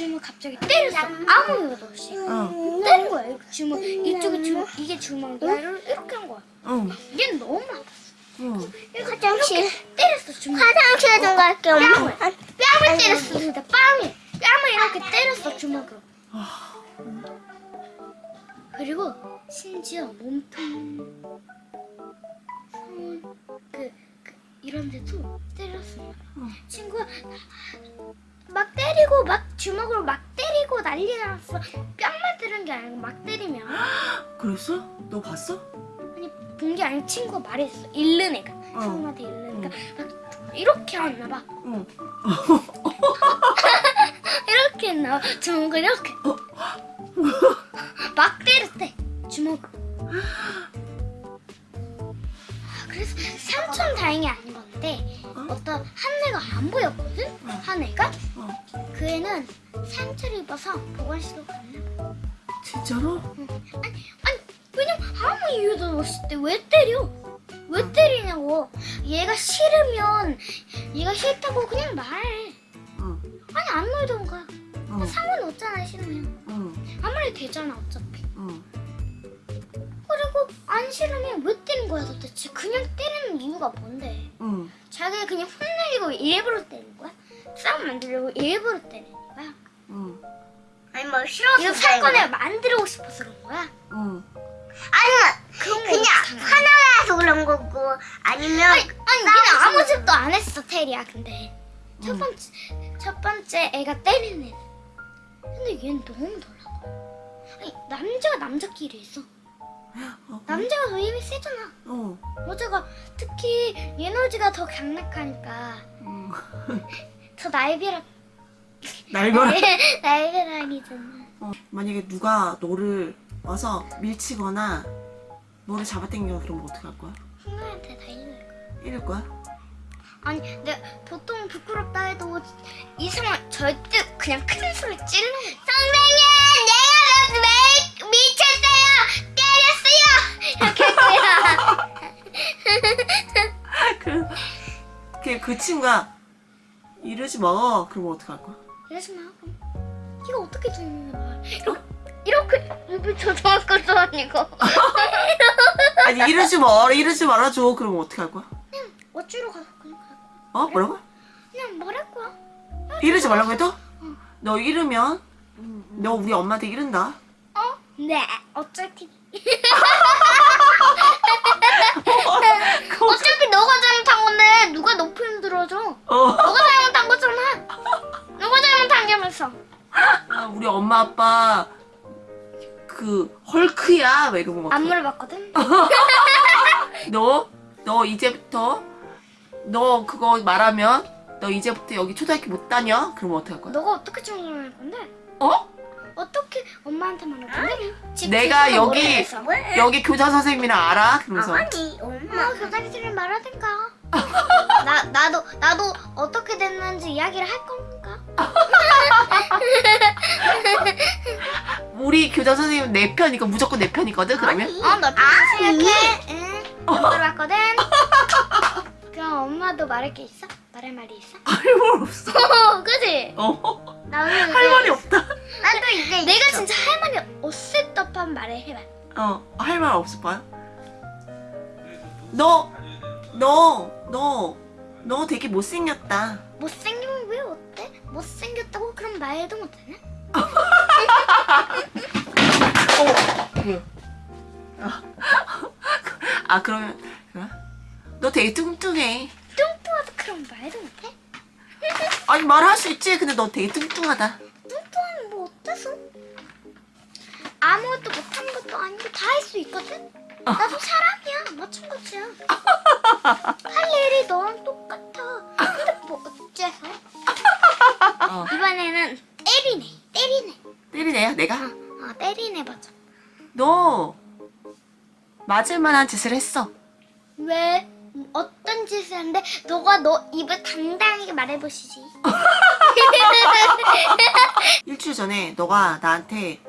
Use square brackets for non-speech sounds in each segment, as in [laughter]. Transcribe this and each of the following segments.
주먹 갑자기 때렸어. 아무 이유도 없이. 어. 때린 거야. 이거 주먹 이쪽에 주먹 이게 주먹이야. 이렇게 한 거야. 어. 얘는 너무 아팠어. 어. 화장실. 때렸어 주먹. 화장실 좀 갈게 엄마. 뺨을 뺨을 때렸어. 진짜 뺨이 뺨을 이렇게 때렸어 주먹으로. 그리고 심지어 몸통, 손, 그, 그 이런 데도 때렸어. 친구가 막 때리고 막 주먹으로 막 때리고 난리 났어. 뺨만 때린 게 아니고 막 때리면 [gasps] 그랬어? 너 봤어? 아니 본 게 아니고 친구가 말했어. 잃는 애가 어. 친구한테 잃는 애가 막 이렇게 했나 봐. 어. [laughs] [laughs] 이렇게 했나 봐. 주먹을 이렇게 [gasps] 막 때렸대 주먹. 아, [gasps] 그래서 상처는 다행히 안 입었 는데 어 떤 한 애가 안 보였거든. 한 애가 어. 그 애는 상처를 입어서 보건실로 갔나 봐. 진짜로? 아니 아니 왜냐면 아무 이유도 없을 때 왜 때려? 왜 때리냐고. 얘가 싫으면 얘가 싫다고 그냥 말해. 어. 아니 안 놀던가. 어. 상관없잖아 싫으면. 어. 아무리 되잖아 어차피. 어. 그리고 안 싫으면 왜 때린 거야 도대체? 그냥 때리는 이유가 뭔데? 어. 자기가 그냥 혼내려고 일부러 때린 거야? 싸움 만들려고 일부러 때리는 거야? 어. 아니 뭐 싫어서 이거 사건을 만들고 싶어서 그런 거야? 어. 아니 그런 거 그냥. 화나서 그런 거고 아니면 아니, 아니 얘는 아무 짓도 안 했어 테리야 근데 첫 음. 번째 첫 번째 애가 때리는 애 근데 얘는 너무 놀라고 아니 남자가 남자끼리 있어 어. 남자가 더 힘이 세잖아 어. 여자가 특히 에너지가 더 강력하니까 어. 더 날벼락 날벼락. 날벼락이잖아 어. 만약에 누가 너를 와서 밀치거나 너를 잡아당겨 그러면 어떡할 거야? hungar한테 다 이럴 거야 이럴 거야? 아니 내가 보통 부끄럽다 해도 이 상황 절대 그냥 큰 소리 거야 선생님 내가 왜 미쳤 그, 친구가 이러지 마. 그러면 어떡할 거야? 이러지 마 그럼 이거 어떻게 듣는 거야 이렇게 이렇게 입을 조정할 아니고 아니 이러지 마. 이러지 말아줘. 그러면 어떡할 거야? 그냥 어쭈로 가서 그냥 갈 거야 어? 뭐라고? 그냥 말할 거야 이러지 말라고 해도? 너 이러면 너 우리 엄마한테 이른다. 어? 네 어차피 엄마 그 헐크야. 막 이러면 안 어떡해? 물어봤거든 [laughs] 너, 너 이제부터 너 그거 말하면 너 이제부터 여기 초등학교 못 다녀? 그러면 어떡할 거야? 너가 어떻게 질문할 건데? 어? 어떻게 엄마한테 말할 건데? 집 내가 여기 모르겠어. 여기 교장 선생님이랑 알아? 그러면서 아니 엄마 어, 교장실을 말하든가 [laughs] 나, 나도 나도 어떻게 됐는지 이야기를 할 건가? [laughs] 우리 교장 선생님 내 편이니까 무조건 내 편이거든 그러면? 어, 너 아니. 생각해 응, 안 물어봤거든 [laughs] 그럼 엄마도 말할 게 있어? 말할 말이 있어? 할 말 없어 어, [laughs] 그지? 어. 나 오늘 할 말이 없다 나도 이제 내가 있어. 진짜 할 말이 없을 법한 말을 해봐 어, 할 말 없을 거야? 너, 너, 너, 너 되게 못생겼다. 어때? 못생겼다고 그럼 말도 못하냐? 아, 그러면, 그래? 너 되게 뚱뚱해. 뚱뚱하다 그럼 말도 못해? 아니, 말할 수 있지. 근데 너 되게 뚱뚱하다. 뚱뚱하면 뭐 어때서? 아무것도 못하는 것도 아니고 다 할 수 있거든? 나도 사람이야 마찬가지야 [laughs] 할 일이 너랑 똑 때리네요, 내가? 어 때리네 맞아 너, 맞을 만한 짓을 했어. 왜? 어떤 짓을 했는데 너가 너 입을 당당하게 말해보시지 [laughs] 일주일 전에 너가 나한테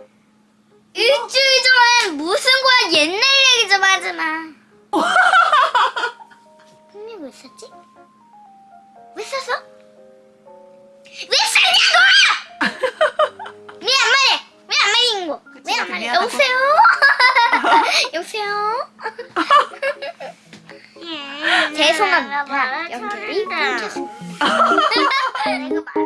일주일 전에 무슨 거야 옛날 얘기 좀 하지 마 [laughs] 흥미 왜 썼지? 왜 썼어? 미안하다고. 여보세요? [laughs] 여보세요? 음, 죄송합니다. 연결이 끊겼습니다. [laughs]